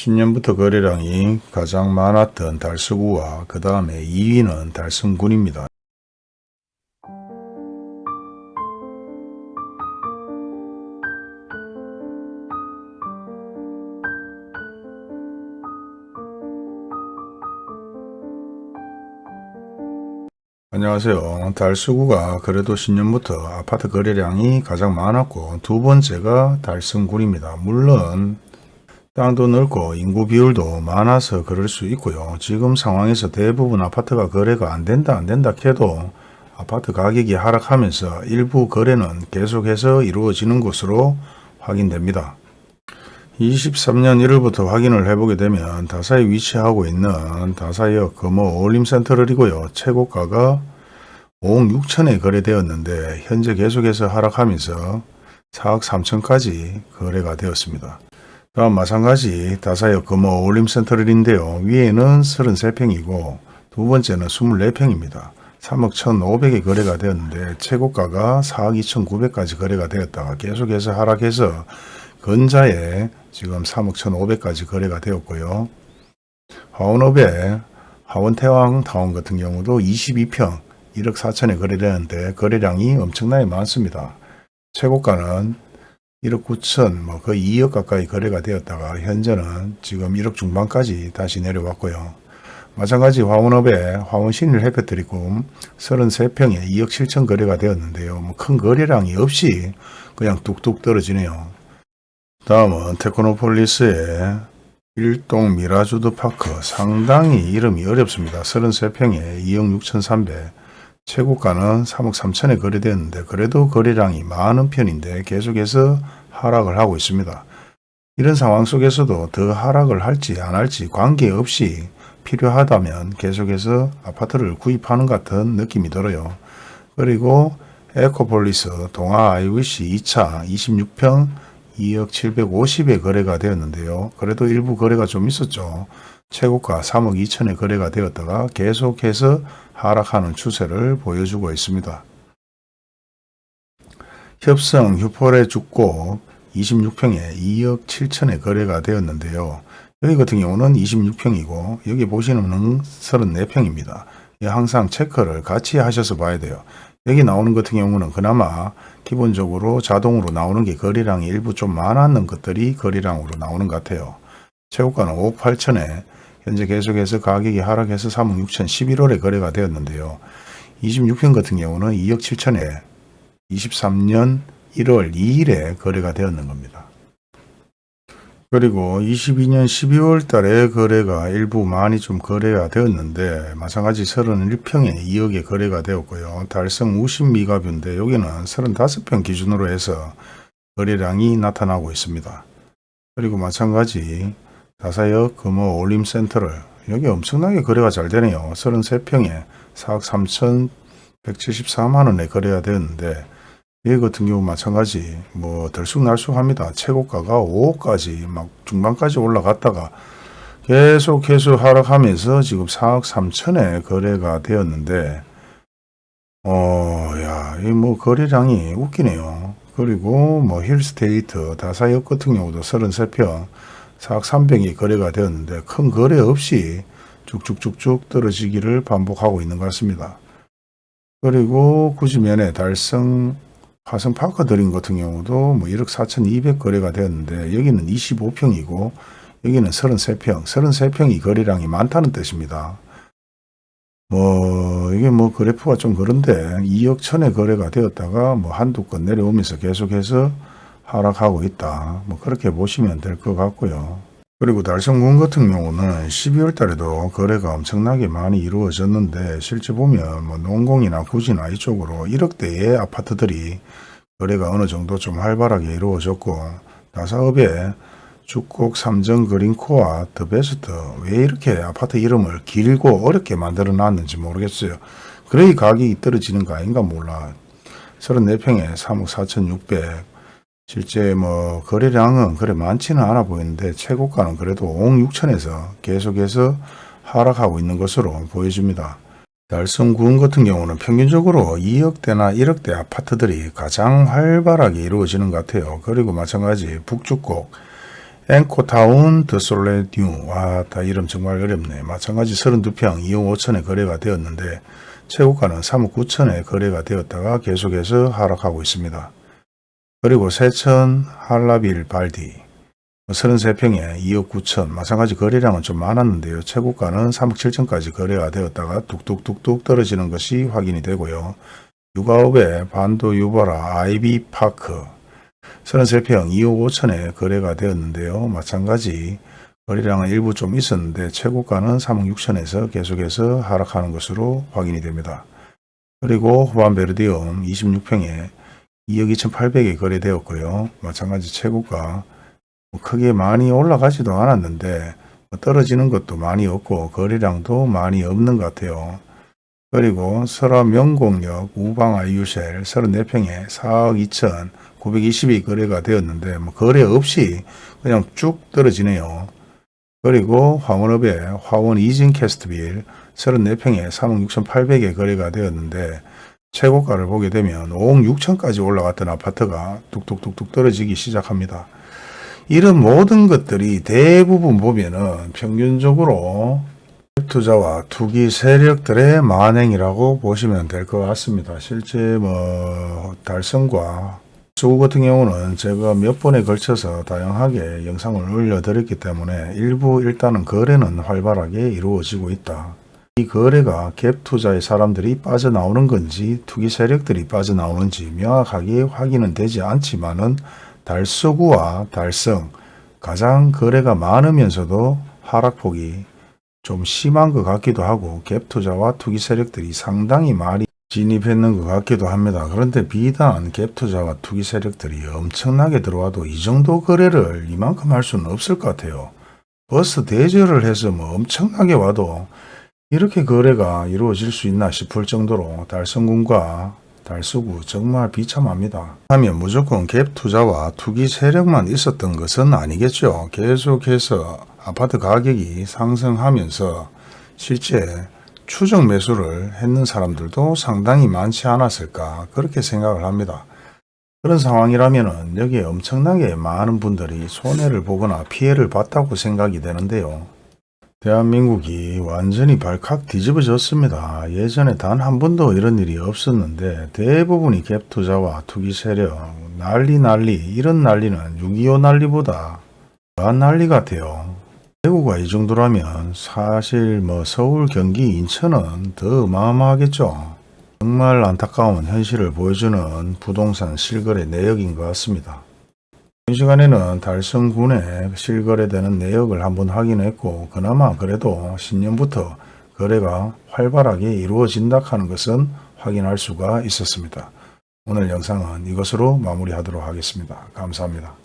신년부터 거래량이 가장 많았던 달서구와 그 다음에 2위는 달성군입니다. 안녕하세요. 달서구가 그래도 신년부터 아파트 거래량이 가장 많았고 두 번째가 달성군입니다. 물론 땅도 넓고 인구 비율도 많아서 그럴 수 있고요. 지금 상황에서 대부분 아파트가 거래가 안 된다 안 된다 해도 아파트 가격이 하락하면서 일부 거래는 계속해서 이루어지는 것으로 확인됩니다. 23년 1월부터 확인을 해보게 되면 다사에 위치하고 있는 다사역 금호 어울림센터를이고요. 최고가가 5억 6천에 거래되었는데 현재 계속해서 하락하면서 4억 3천까지 거래가 되었습니다. 다음 마찬가지 다사역 금호 어울림센터를인데요. 위에는 33평이고 두 번째는 24평입니다. 3억 1,500에 거래가 되었는데 최고가가 4억 2,900까지 거래가 되었다가 계속해서 하락해서 근자에 지금 3억 1,500까지 거래가 되었고요. 화원업의 화원태왕 타운 같은 경우도 22평 1억 4천에 거래되는데 거래량이 엄청나게 많습니다. 최고가는 1억 9천 뭐 거의 2억 가까이 거래가 되었다가 현재는 지금 1억 중반까지 다시 내려왔고요. 마찬가지 화원읍의 화원신일 해피트리고 33평에 2억 7천 거래가 되었는데요. 뭐 큰 거래량이 없이 그냥 뚝뚝 떨어지네요. 다음은 테크노폴리스의 일동 미라주 더 파크 상당히 이름이 어렵습니다. 33평에 2억 6천3백 최고가는 3억 3천에 거래되었는데 그래도 거래량이 많은 편인데 계속해서 하락을 하고 있습니다. 이런 상황 속에서도 더 하락을 할지 안 할지 관계없이 필요하다면 계속해서 아파트를 구입하는 같은 느낌이 들어요. 그리고 에코폴리스 동아 IVC 2차 26평 2억 750에 거래가 되었는데요. 그래도 일부 거래가 좀 있었죠. 최고가 3억 2천에 거래가 되었다가 계속해서 하락하는 추세를 보여주고 있습니다. 협성 휴폴의 죽고 26평에 2억 7천에 거래가 되었는데요. 여기 같은 경우는 26평이고 여기 보시는 34평입니다. 항상 체크를 같이 하셔서 봐야 돼요. 여기 나오는 같은 경우는 그나마 기본적으로 자동으로 나오는 게 거래량이 일부 좀 많았는 것들이 거래량으로 나오는 것 같아요. 최고가는 5억 8천에 현재 계속해서 가격이 하락해서 3억 6천 11월에 거래가 되었는데요. 26평 같은 경우는 2억 7천에 23년 1월 2일에 거래가 되었는 겁니다. 그리고 22년 12월 달에 거래가 일부 많이 좀 거래가 되었는데 마찬가지 31평에 2억에 거래가 되었고요. 달성 우신 미가뷰인데 여기는 35평 기준으로 해서 거래량이 나타나고 있습니다. 그리고 마찬가지 다사역 금호 올림센터를 여기 엄청나게 거래가 잘 되네요. 33평에 4억 3천 174만원에 거래가 되었는데 이 같은 경우 마찬가지 뭐 들쑥날쑥합니다. 최고가가 5억까지 막 중반까지 올라갔다가 계속 계속 하락하면서 지금 4억 3천에 거래가 되었는데 어 야 이 뭐 거래량이 웃기네요. 그리고 뭐 힐스테이트 다사역 같은 경우도 33평 4억 300이 거래가 되었는데 큰 거래 없이 쭉쭉쭉쭉 떨어지기를 반복하고 있는 것 같습니다. 그리고 구지면에 달성 화성 파크 드림 같은 경우도 뭐 1억 4천2백 거래가 되었는데 여기는 25평이고 여기는 33평, 33평이 거래량이 많다는 뜻입니다. 뭐 이게 뭐 그래프가 좀 그런데 2억 천에 거래가 되었다가 뭐 한두 건 내려오면서 계속해서 하락하고 있다. 뭐 그렇게 보시면 될 것 같고요. 그리고 달성군 같은 경우는 12월 달에도 거래가 엄청나게 많이 이루어졌는데 실제 보면 뭐 농공이나 구지나 이쪽으로 1억대의 아파트들이 거래가 어느 정도 좀 활발하게 이루어졌고 나사업의 축곡 삼정 그린코아 더 베스트 왜 이렇게 아파트 이름을 길고 어렵게 만들어 놨는지 모르겠어요. 그래 가격이 떨어지는 거 아닌가 몰라. 34평에 3억 4천6백 실제 뭐 거래량은 그래 많지는 않아 보이는데 최고가는 그래도 5억 6천에서 계속해서 하락하고 있는 것으로 보여집니다. 달성군 같은 경우는 평균적으로 2억대나 1억대 아파트들이 가장 활발하게 이루어지는 것 같아요. 그리고 마찬가지 북쪽곡 앵코타운 드솔레뉴 와다 이름 정말 어렵네 마찬가지 32평 2억 5천에 거래가 되었는데 최고가는 3억 9천에 거래가 되었다가 계속해서 하락하고 있습니다. 그리고 세천 할라빌 발디 33평에 2억 9천 마찬가지 거래량은 좀 많았는데요. 최고가는 3억 7천까지 거래가 되었다가 뚝뚝뚝뚝 떨어지는 것이 확인이 되고요. 육아업의 반도 유보라 아이비 파크 33평 2억 5천에 거래가 되었는데요. 마찬가지 거래량은 일부 좀 있었는데 최고가는 3억 6천에서 계속해서 하락하는 것으로 확인이 됩니다. 그리고 후반베르디움 26평에 2억 2,800에 거래되었고요. 마찬가지 최고가 뭐 크게 많이 올라가지도 않았는데 떨어지는 것도 많이 없고 거래량도 많이 없는 것 같아요. 그리고 설화 명공역 우방 아이유셀 34평에 4억 2천 920이 거래가 되었는데 뭐 거래 없이 그냥 쭉 떨어지네요. 그리고 화원업의 화원 이진 캐스트빌 34평에 3억 6,800에 거래가 되었는데 최고가를 보게 되면 5억 6천까지 올라갔던 아파트가 뚝뚝뚝뚝 떨어지기 시작합니다. 이런 모든 것들이 대부분 보면은 평균적으로 투자와 투기 세력들의 만행이라고 보시면 될 것 같습니다. 실제 뭐 달성과 수구 같은 경우는 제가 몇 번에 걸쳐서 다양하게 영상을 올려드렸기 때문에 일부 일단은 거래는 활발하게 이루어지고 있다. 이 거래가 갭 투자의 사람들이 빠져나오는 건지 투기 세력들이 빠져나오는지 명확하게 확인은 되지 않지만 은 달서구와 달성 가장 거래가 많으면서도 하락폭이 좀 심한 것 같기도 하고 갭 투자와 투기 세력들이 상당히 많이 진입했는 것 같기도 합니다. 그런데 비단 갭 투자와 투기 세력들이 엄청나게 들어와도 이 정도 거래를 이만큼 할 수는 없을 것 같아요. 버스 대절을 해서 뭐 엄청나게 와도 이렇게 거래가 이루어질 수 있나 싶을 정도로 달성군과 달서구 정말 비참합니다. 하면 무조건 갭 투자와 투기 세력만 있었던 것은 아니겠죠. 계속해서 아파트 가격이 상승하면서 실제 추정 매수를 했는 사람들도 상당히 많지 않았을까 그렇게 생각을 합니다. 그런 상황이라면 여기에 엄청나게 많은 분들이 손해를 보거나 피해를 봤다고 생각이 되는데요. 대한민국이 완전히 발칵 뒤집어졌습니다. 예전에 단 한 번도 이런 일이 없었는데 대부분이 갭 투자와 투기 세력, 난리 난리 이런 난리는 6.25 난리보다 더한 난리 같아요. 대구가 이 정도라면 사실 뭐 서울, 경기, 인천은 더 어마어마하겠죠. 정말 안타까운 현실을 보여주는 부동산 실거래 내역인 것 같습니다. 이 시간에는 달성군의 실거래되는 내역을 한번 확인했고 그나마 그래도 신년부터 거래가 활발하게 이루어진다 하는 것은 확인할 수가 있었습니다. 오늘 영상은 이것으로 마무리하도록 하겠습니다. 감사합니다.